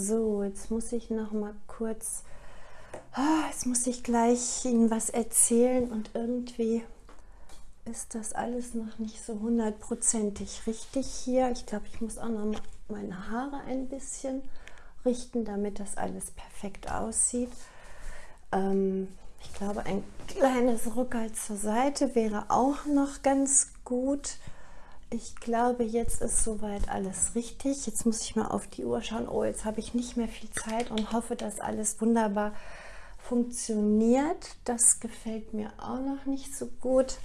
So, jetzt muss ich noch mal kurz, oh, jetzt muss ich gleich Ihnen was erzählen und irgendwie ist das alles noch nicht so hundertprozentig richtig hier. Ich glaube, ich muss auch noch meine Haare ein bisschen richten, damit das alles perfekt aussieht. Ähm, ich glaube, ein kleines Rückhalt zur Seite wäre auch noch ganz gut. Ich glaube, jetzt ist soweit alles richtig. Jetzt muss ich mal auf die Uhr schauen. Oh, jetzt habe ich nicht mehr viel Zeit und hoffe, dass alles wunderbar funktioniert. Das gefällt mir auch noch nicht so gut.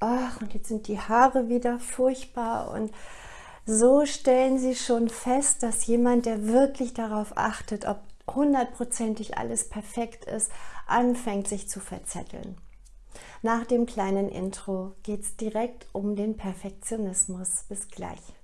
Ach, und jetzt sind die Haare wieder furchtbar und so stellen Sie schon fest, dass jemand, der wirklich darauf achtet, ob hundertprozentig alles perfekt ist, anfängt sich zu verzetteln. Nach dem kleinen Intro geht es direkt um den Perfektionismus. Bis gleich.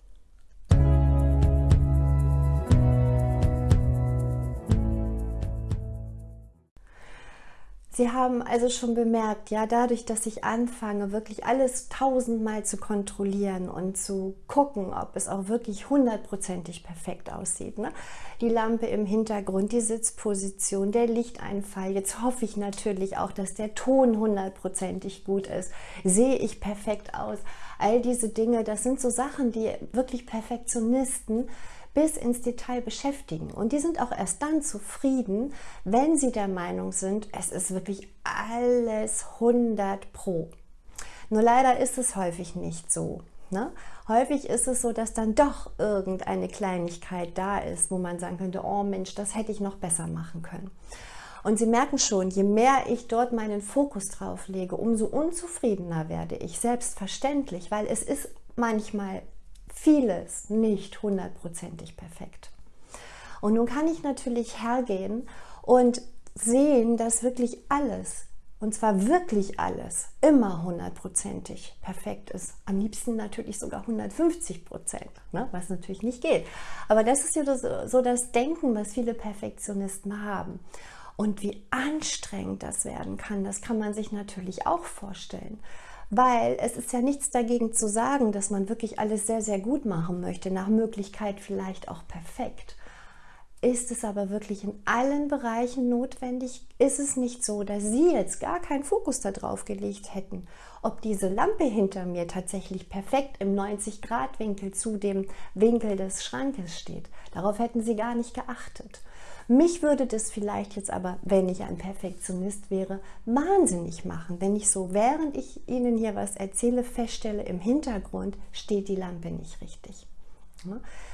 Sie haben also schon bemerkt, ja, dadurch, dass ich anfange, wirklich alles tausendmal zu kontrollieren und zu gucken, ob es auch wirklich hundertprozentig perfekt aussieht. Ne? Die Lampe im Hintergrund, die Sitzposition, der Lichteinfall. Jetzt hoffe ich natürlich auch, dass der Ton hundertprozentig gut ist. Sehe ich perfekt aus? All diese Dinge, das sind so Sachen, die wirklich Perfektionisten bis ins Detail beschäftigen. Und die sind auch erst dann zufrieden, wenn sie der Meinung sind, es ist wirklich alles 100 pro. Nur leider ist es häufig nicht so. Ne? Häufig ist es so, dass dann doch irgendeine Kleinigkeit da ist, wo man sagen könnte, oh Mensch, das hätte ich noch besser machen können. Und Sie merken schon, je mehr ich dort meinen Fokus drauf lege, umso unzufriedener werde ich, selbstverständlich, weil es ist manchmal vieles nicht hundertprozentig perfekt. Und nun kann ich natürlich hergehen und sehen, dass wirklich alles, und zwar wirklich alles, immer hundertprozentig perfekt ist. Am liebsten natürlich sogar 150 Prozent, ne? was natürlich nicht geht. Aber das ist ja so das Denken, was viele Perfektionisten haben. Und wie anstrengend das werden kann, das kann man sich natürlich auch vorstellen weil es ist ja nichts dagegen zu sagen, dass man wirklich alles sehr, sehr gut machen möchte, nach Möglichkeit vielleicht auch perfekt. Ist es aber wirklich in allen Bereichen notwendig? Ist es nicht so, dass Sie jetzt gar keinen Fokus darauf gelegt hätten, ob diese Lampe hinter mir tatsächlich perfekt im 90-Grad-Winkel zu dem Winkel des Schrankes steht? Darauf hätten Sie gar nicht geachtet. Mich würde das vielleicht jetzt aber, wenn ich ein Perfektionist wäre, wahnsinnig machen, wenn ich so, während ich Ihnen hier was erzähle, feststelle, im Hintergrund steht die Lampe nicht richtig.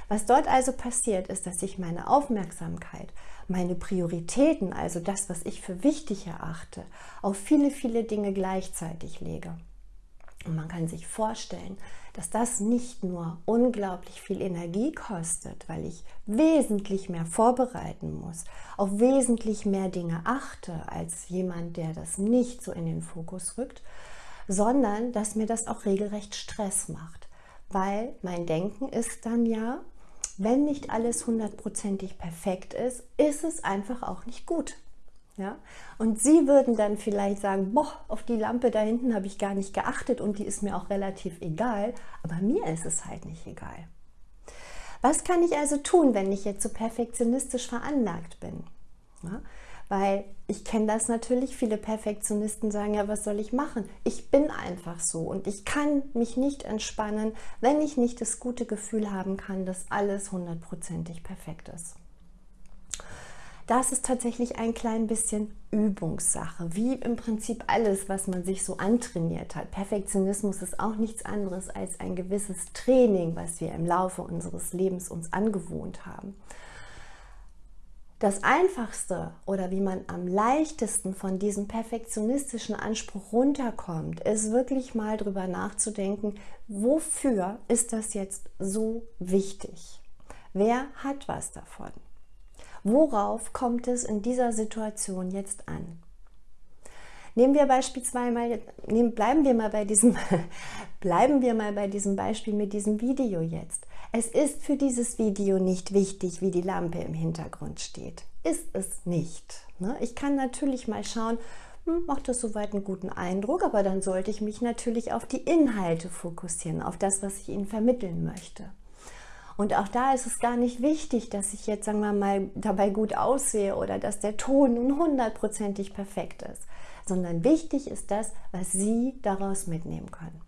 Was dort also passiert, ist, dass ich meine Aufmerksamkeit, meine Prioritäten, also das, was ich für wichtig erachte, auf viele, viele Dinge gleichzeitig lege. Und man kann sich vorstellen, dass das nicht nur unglaublich viel Energie kostet, weil ich wesentlich mehr vorbereiten muss, auf wesentlich mehr Dinge achte als jemand, der das nicht so in den Fokus rückt, sondern dass mir das auch regelrecht Stress macht, weil mein Denken ist dann ja, wenn nicht alles hundertprozentig perfekt ist, ist es einfach auch nicht gut. Ja? Und Sie würden dann vielleicht sagen, boah, auf die Lampe da hinten habe ich gar nicht geachtet und die ist mir auch relativ egal, aber mir ist es halt nicht egal. Was kann ich also tun, wenn ich jetzt so perfektionistisch veranlagt bin? Ja? Weil ich kenne das natürlich, viele Perfektionisten sagen, ja, was soll ich machen? Ich bin einfach so und ich kann mich nicht entspannen, wenn ich nicht das gute Gefühl haben kann, dass alles hundertprozentig perfekt ist das ist tatsächlich ein klein bisschen Übungssache, wie im Prinzip alles, was man sich so antrainiert hat. Perfektionismus ist auch nichts anderes als ein gewisses Training, was wir im Laufe unseres Lebens uns angewohnt haben. Das Einfachste oder wie man am leichtesten von diesem perfektionistischen Anspruch runterkommt, ist wirklich mal drüber nachzudenken, wofür ist das jetzt so wichtig? Wer hat was davon? Worauf kommt es in dieser Situation jetzt an? Nehmen wir beispielsweise mal, nehmen, bleiben wir mal bei diesem, bleiben wir mal bei diesem Beispiel mit diesem Video jetzt. Es ist für dieses Video nicht wichtig, wie die Lampe im Hintergrund steht. Ist es nicht. Ne? Ich kann natürlich mal schauen, hm, macht das soweit einen guten Eindruck, aber dann sollte ich mich natürlich auf die Inhalte fokussieren, auf das, was ich Ihnen vermitteln möchte. Und auch da ist es gar nicht wichtig, dass ich jetzt, sagen wir mal, dabei gut aussehe oder dass der Ton nun hundertprozentig perfekt ist, sondern wichtig ist das, was Sie daraus mitnehmen können.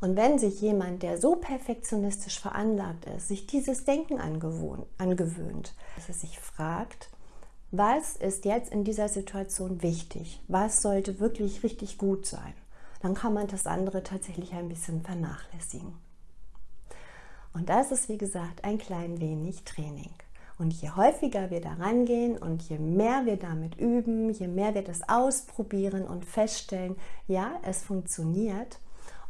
Und wenn sich jemand, der so perfektionistisch veranlagt ist, sich dieses Denken angewöhnt, dass er sich fragt, was ist jetzt in dieser Situation wichtig? Was sollte wirklich richtig gut sein? Dann kann man das andere tatsächlich ein bisschen vernachlässigen. Und das ist, wie gesagt, ein klein wenig Training. Und je häufiger wir da rangehen und je mehr wir damit üben, je mehr wir das ausprobieren und feststellen, ja, es funktioniert,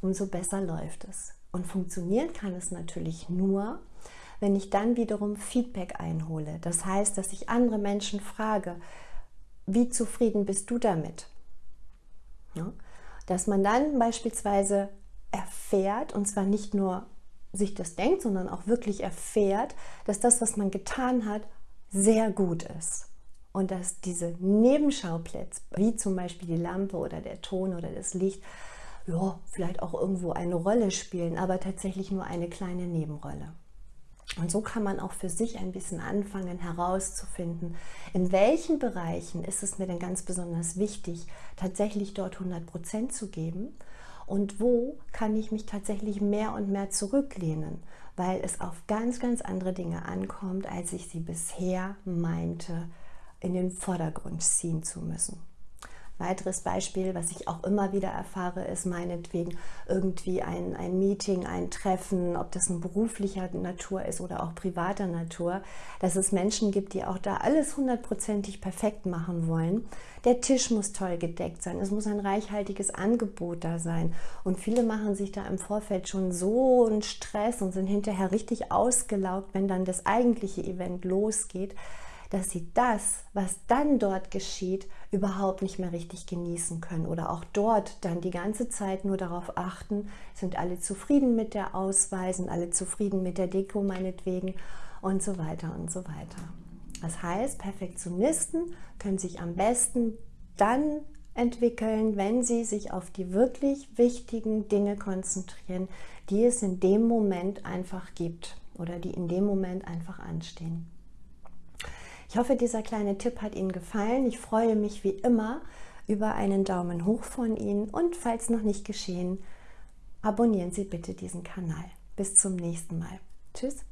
umso besser läuft es. Und funktionieren kann es natürlich nur, wenn ich dann wiederum Feedback einhole. Das heißt, dass ich andere Menschen frage, wie zufrieden bist du damit? Ja? Dass man dann beispielsweise erfährt, und zwar nicht nur sich das denkt, sondern auch wirklich erfährt, dass das, was man getan hat, sehr gut ist. Und dass diese Nebenschauplätze, wie zum Beispiel die Lampe oder der Ton oder das Licht, ja, vielleicht auch irgendwo eine Rolle spielen, aber tatsächlich nur eine kleine Nebenrolle. Und so kann man auch für sich ein bisschen anfangen herauszufinden, in welchen Bereichen ist es mir denn ganz besonders wichtig, tatsächlich dort 100 Prozent zu geben und wo kann ich mich tatsächlich mehr und mehr zurücklehnen, weil es auf ganz, ganz andere Dinge ankommt, als ich sie bisher meinte, in den Vordergrund ziehen zu müssen. Weiteres Beispiel, was ich auch immer wieder erfahre, ist meinetwegen irgendwie ein, ein Meeting, ein Treffen, ob das ein beruflicher Natur ist oder auch privater Natur, dass es Menschen gibt, die auch da alles hundertprozentig perfekt machen wollen. Der Tisch muss toll gedeckt sein, es muss ein reichhaltiges Angebot da sein. Und viele machen sich da im Vorfeld schon so einen Stress und sind hinterher richtig ausgelaugt, wenn dann das eigentliche Event losgeht dass sie das, was dann dort geschieht, überhaupt nicht mehr richtig genießen können oder auch dort dann die ganze Zeit nur darauf achten, sind alle zufrieden mit der Auswahl, sind alle zufrieden mit der Deko meinetwegen und so weiter und so weiter. Das heißt, Perfektionisten können sich am besten dann entwickeln, wenn sie sich auf die wirklich wichtigen Dinge konzentrieren, die es in dem Moment einfach gibt oder die in dem Moment einfach anstehen. Ich hoffe, dieser kleine Tipp hat Ihnen gefallen. Ich freue mich wie immer über einen Daumen hoch von Ihnen und falls noch nicht geschehen, abonnieren Sie bitte diesen Kanal. Bis zum nächsten Mal. Tschüss.